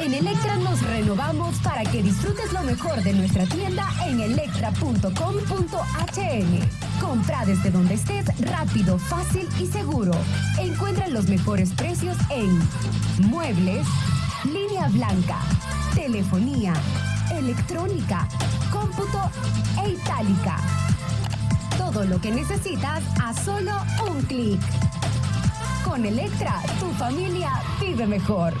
En Electra nos renovamos para que disfrutes lo mejor de nuestra tienda en electra.com.hn. Compra desde donde estés rápido, fácil y seguro. Encuentra los mejores precios en muebles, línea blanca, telefonía, electrónica, cómputo e itálica. Todo lo que necesitas a solo un clic. Con Electra, tu familia vive mejor.